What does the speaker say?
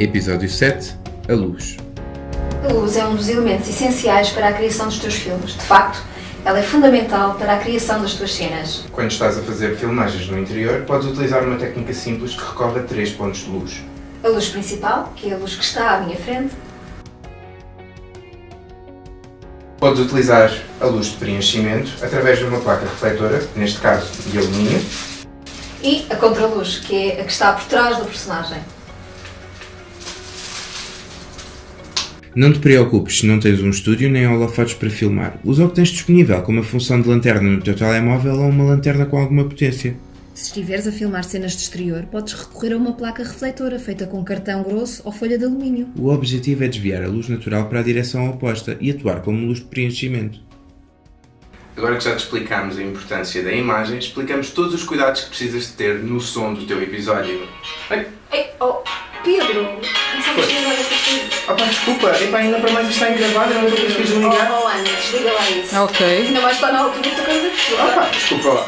Episódio 7 A luz. A luz é um dos elementos essenciais para a criação dos teus filmes. De facto, ela é fundamental para a criação das tuas cenas. Quando estás a fazer filmagens no interior, podes utilizar uma técnica simples que recorre a três pontos de luz. A luz principal, que é a luz que está à minha frente, Podes utilizar a luz de preenchimento através de uma placa refletora, neste caso de alumínio, e a contraluz, que é a que está por trás do personagem. Não te preocupes se não tens um estúdio nem holofotes para filmar. Usa o que tens disponível, como a função de lanterna no teu telemóvel ou uma lanterna com alguma potência. Se estiveres a filmar cenas de exterior, podes recorrer a uma placa refletora feita com cartão grosso ou folha de alumínio. O objetivo é desviar a luz natural para a direção oposta e atuar como luz de preenchimento. Agora que já te explicamos a importância da imagem, explicamos todos os cuidados que precisas de ter no som do teu episódio. Ai, Ei, oh, Pedro, desculpa, epá, ainda para mais isto está em gravado, eu não estou a conseguir desligar. Oh, oh, Ana, desliga lá isso. Ok. Ainda mais está na altura de coisa que Opa, desculpa lá.